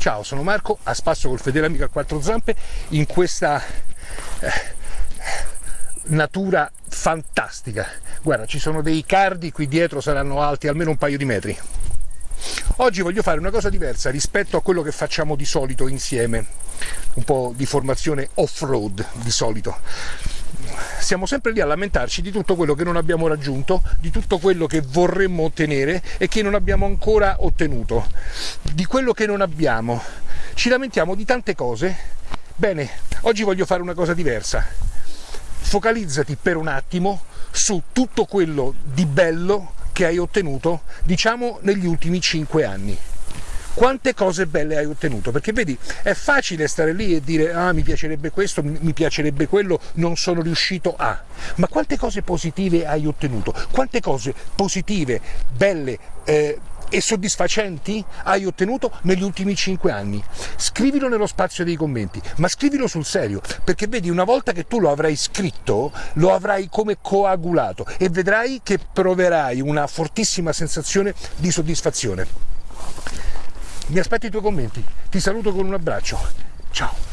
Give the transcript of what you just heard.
Ciao, sono Marco, a spasso col fedele amico a quattro zampe in questa eh, natura fantastica. Guarda, ci sono dei cardi qui dietro, saranno alti almeno un paio di metri. Oggi voglio fare una cosa diversa rispetto a quello che facciamo di solito insieme, un po' di formazione off-road di solito siamo sempre lì a lamentarci di tutto quello che non abbiamo raggiunto, di tutto quello che vorremmo ottenere e che non abbiamo ancora ottenuto, di quello che non abbiamo. Ci lamentiamo di tante cose. Bene, oggi voglio fare una cosa diversa. Focalizzati per un attimo su tutto quello di bello che hai ottenuto, diciamo, negli ultimi cinque anni quante cose belle hai ottenuto, perché vedi è facile stare lì e dire ah mi piacerebbe questo, mi piacerebbe quello, non sono riuscito a, ma quante cose positive hai ottenuto, quante cose positive, belle, eh, e soddisfacenti hai ottenuto negli ultimi cinque anni. Scrivilo nello spazio dei commenti, ma scrivilo sul serio, perché vedi una volta che tu lo avrai scritto, lo avrai come coagulato e vedrai che proverai una fortissima sensazione di soddisfazione. Mi aspetto i tuoi commenti. Ti saluto con un abbraccio. Ciao.